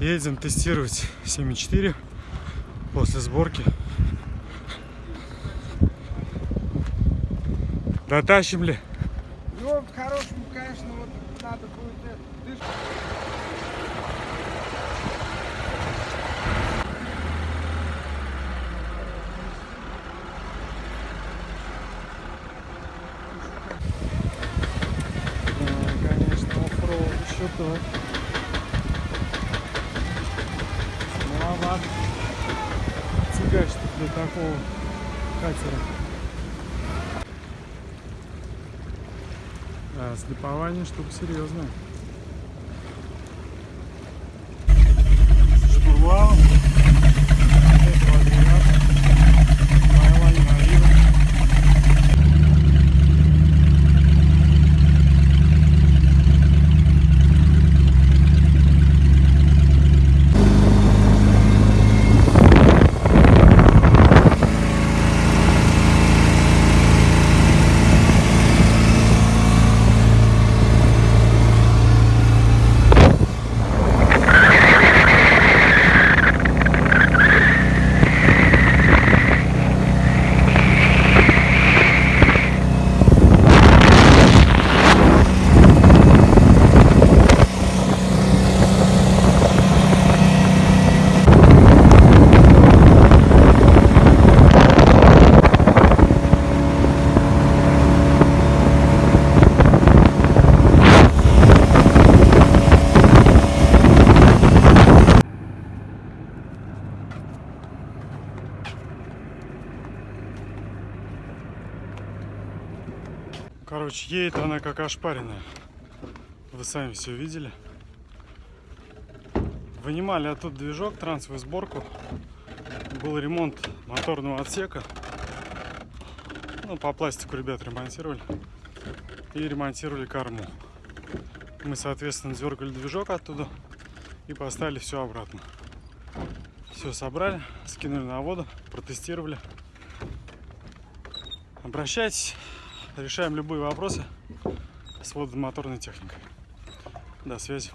Едем тестировать 7.4 после сборки. Дотащим ли? Ну, по-хорошему, конечно, вот надо будет это, дышку. Да, конечно, оффроуд еще то. Маловат. Тягач для такого катера. Да, слепование штука серьезная. Короче, едет она как ошпаренная. Вы сами все видели. Вынимали оттуда движок, трансовую сборку. Был ремонт моторного отсека. Ну, по пластику ребят ремонтировали. И ремонтировали корму. Мы, соответственно, дергали движок оттуда и поставили все обратно. Все собрали, скинули на воду, протестировали. Обращайтесь, решаем любые вопросы с водомоторной техникой. До связи.